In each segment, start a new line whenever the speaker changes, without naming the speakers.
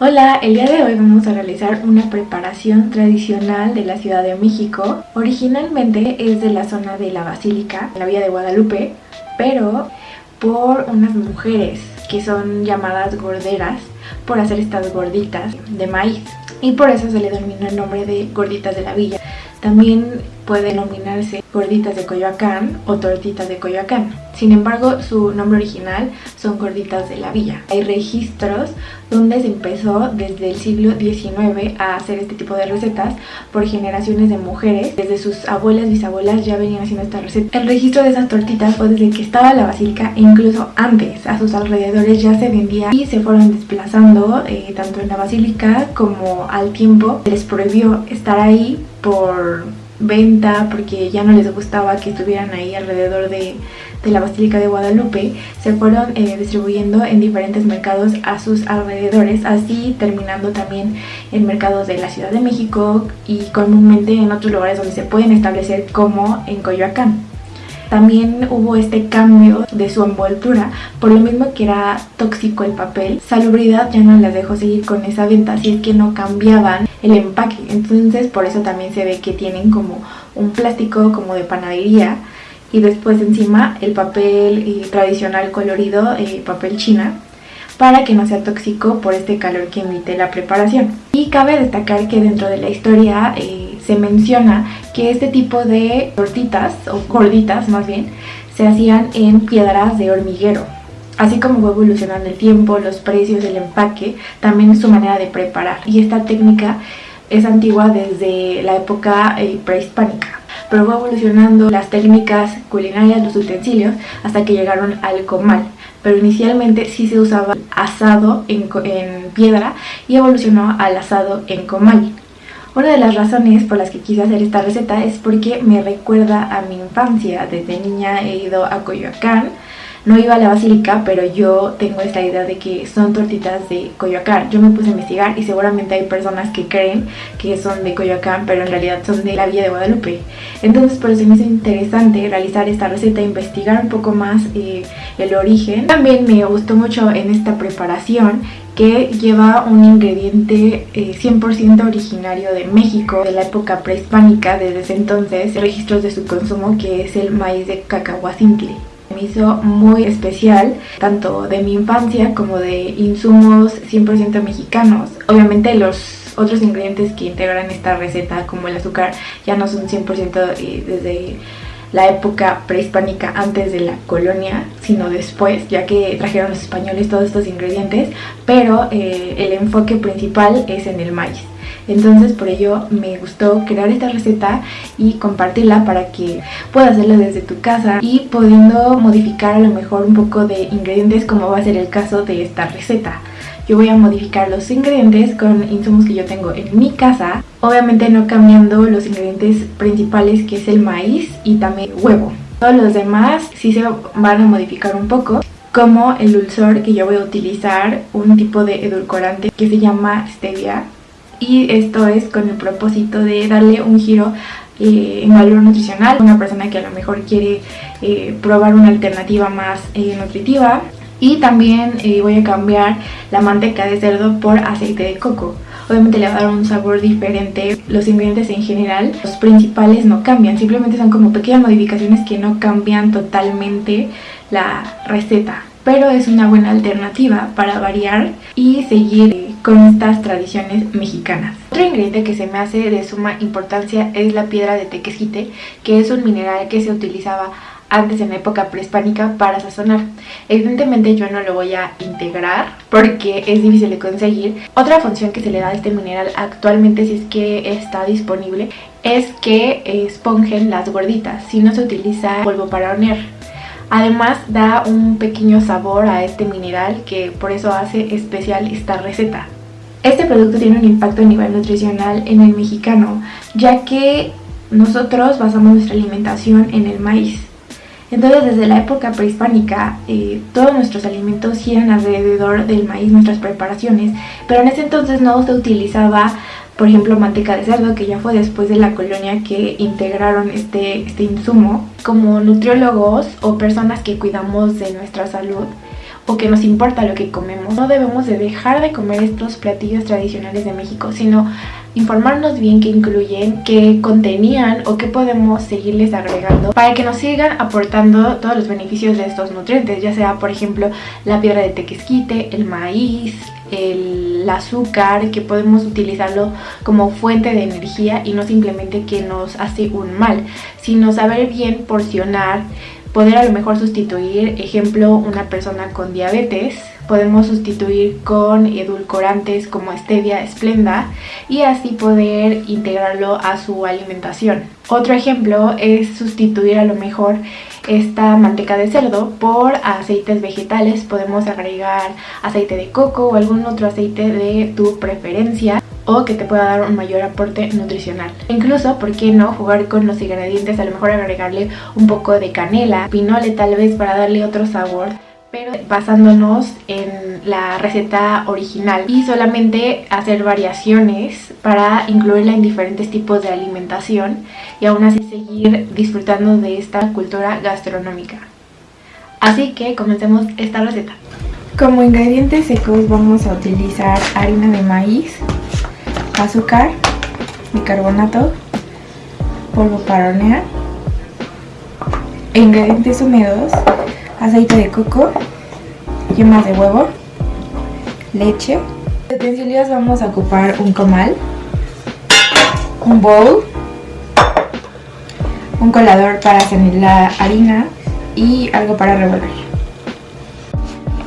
Hola, el día de hoy vamos a realizar una preparación tradicional de la Ciudad de México. Originalmente es de la zona de la Basílica, en la Villa de Guadalupe, pero por unas mujeres que son llamadas gorderas por hacer estas gorditas de maíz y por eso se le denomina el nombre de gorditas de la villa. También puede denominarse gorditas de Coyoacán o tortitas de Coyoacán. Sin embargo, su nombre original son gorditas de la villa. Hay registros donde se empezó desde el siglo XIX a hacer este tipo de recetas por generaciones de mujeres. Desde sus abuelas, bisabuelas ya venían haciendo esta receta. El registro de esas tortitas fue desde que estaba la basílica e incluso antes. A sus alrededores ya se vendía y se fueron desplazando eh, tanto en la basílica como al tiempo. Les prohibió estar ahí por venta porque ya no les gustaba que estuvieran ahí alrededor de, la Basílica de Guadalupe, se fueron eh, distribuyendo en diferentes mercados a sus alrededores, así terminando también en mercados de la Ciudad de México y comúnmente en otros lugares donde se pueden establecer como en Coyoacán. También hubo este cambio de su envoltura, por lo mismo que era tóxico el papel. Salubridad ya no les dejó seguir con esa venta, así es que no cambiaban el empaque. Entonces por eso también se ve que tienen como un plástico como de panadería y después encima el papel eh, tradicional colorido, eh, papel china, para que no sea tóxico por este calor que emite la preparación. Y cabe destacar que dentro de la historia eh, se menciona que este tipo de tortitas, o gorditas más bien, se hacían en piedras de hormiguero. Así como fue evolucionando el tiempo, los precios, el empaque, también su manera de preparar. Y esta técnica es antigua desde la época eh, prehispánica pero fue evolucionando las técnicas culinarias, los utensilios, hasta que llegaron al comal. Pero inicialmente sí se usaba asado en, en piedra y evolucionó al asado en comal. Una de las razones por las que quise hacer esta receta es porque me recuerda a mi infancia. Desde niña he ido a Coyoacán, no iba a la basílica, pero yo tengo esta idea de que son tortitas de Coyoacán. Yo me puse a investigar y seguramente hay personas que creen que son de Coyoacán, pero en realidad son de la Villa de Guadalupe. Entonces por eso me hizo interesante realizar esta receta, investigar un poco más eh, el origen. También me gustó mucho en esta preparación que lleva un ingrediente 100% eh, originario de México, de la época prehispánica, desde entonces, registros de su consumo, que es el maíz de cacahuacintle. Hizo muy especial, tanto de mi infancia como de insumos 100% mexicanos. Obviamente los otros ingredientes que integran esta receta, como el azúcar, ya no son 100% eh, desde la época prehispánica antes de la colonia, sino después, ya que trajeron los españoles todos estos ingredientes, pero eh, el enfoque principal es en el maíz. Entonces por ello me gustó crear esta receta y compartirla para que puedas hacerlo desde tu casa y pudiendo modificar a lo mejor un poco de ingredientes como va a ser el caso de esta receta yo voy a modificar los ingredientes con insumos que yo tengo en mi casa. Obviamente no cambiando los ingredientes principales que es el maíz y también huevo. Todos los demás sí se van a modificar un poco como el dulzor que yo voy a utilizar un tipo de edulcorante que se llama stevia y esto es con el propósito de darle un giro eh, en valor nutricional una persona que a lo mejor quiere eh, probar una alternativa más eh, nutritiva y también eh, voy a cambiar la manteca de cerdo por aceite de coco. Obviamente le va a dar un sabor diferente. Los ingredientes en general, los principales no cambian, simplemente son como pequeñas modificaciones que no cambian totalmente la receta. Pero es una buena alternativa para variar y seguir eh, con estas tradiciones mexicanas. Otro ingrediente que se me hace de suma importancia es la piedra de tequesquite, que es un mineral que se utilizaba antes en la época prehispánica para sazonar. Evidentemente yo no lo voy a integrar porque es difícil de conseguir. Otra función que se le da a este mineral actualmente si es que está disponible es que esponjen las gorditas si no se utiliza polvo para hornear. Además da un pequeño sabor a este mineral que por eso hace especial esta receta. Este producto tiene un impacto a nivel nutricional en el mexicano ya que nosotros basamos nuestra alimentación en el maíz entonces desde la época prehispánica eh, todos nuestros alimentos giran alrededor del maíz, nuestras preparaciones, pero en ese entonces no se utilizaba por ejemplo manteca de cerdo que ya fue después de la colonia que integraron este, este insumo como nutriólogos o personas que cuidamos de nuestra salud o que nos importa lo que comemos, no debemos de dejar de comer estos platillos tradicionales de México, sino informarnos bien qué incluyen, qué contenían o qué podemos seguirles agregando para que nos sigan aportando todos los beneficios de estos nutrientes, ya sea por ejemplo la piedra de tequesquite, el maíz, el azúcar, que podemos utilizarlo como fuente de energía y no simplemente que nos hace un mal, sino saber bien porcionar, poder a lo mejor sustituir, ejemplo, una persona con diabetes, podemos sustituir con edulcorantes como stevia, esplenda y así poder integrarlo a su alimentación. Otro ejemplo es sustituir a lo mejor esta manteca de cerdo por aceites vegetales. Podemos agregar aceite de coco o algún otro aceite de tu preferencia o que te pueda dar un mayor aporte nutricional. Incluso, ¿por qué no jugar con los ingredientes? A lo mejor agregarle un poco de canela, pinole tal vez para darle otro sabor pero basándonos en la receta original y solamente hacer variaciones para incluirla en diferentes tipos de alimentación y aún así seguir disfrutando de esta cultura gastronómica. Así que comencemos esta receta. Como ingredientes secos vamos a utilizar harina de maíz, azúcar, bicarbonato, polvo para hornear, ingredientes húmedos aceite de coco, yemas de huevo, leche. De utensilios vamos a ocupar un comal, un bowl, un colador para hacer la harina y algo para revolver.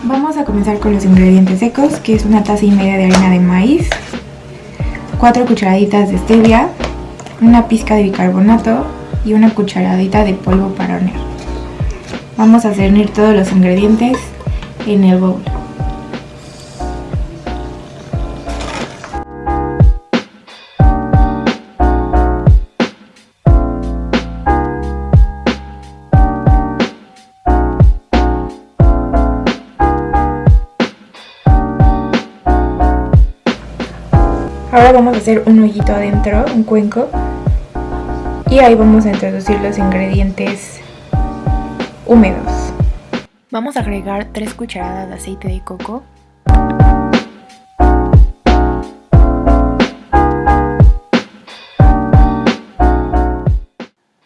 Vamos a comenzar con los ingredientes secos, que es una taza y media de harina de maíz, 4 cucharaditas de stevia, una pizca de bicarbonato y una cucharadita de polvo para hornear. Vamos a cernir todos los ingredientes en el bowl. Ahora vamos a hacer un hoyito adentro, un cuenco, y ahí vamos a introducir los ingredientes húmedos. Vamos a agregar 3 cucharadas de aceite de coco.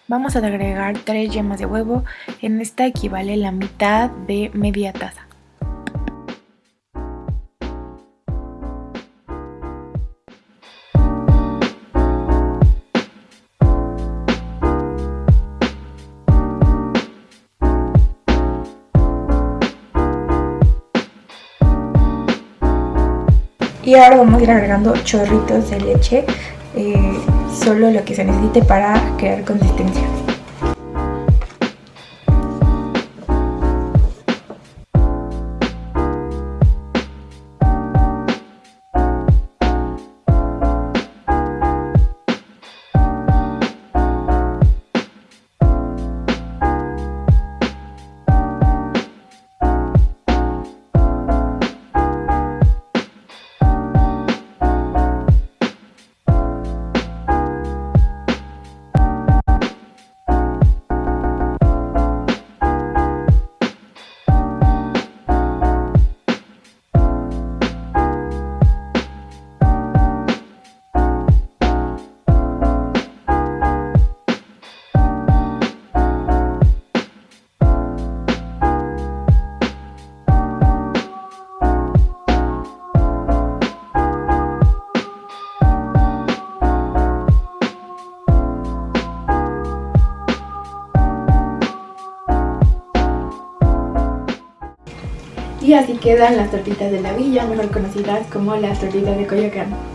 Vamos a agregar 3 yemas de huevo, en esta equivale la mitad de media taza. Y ahora vamos a ir agregando chorritos de leche eh, solo lo que se necesite para crear consistencia Y así quedan las tortitas de la villa, mejor conocidas como las tortitas de Coyoacán.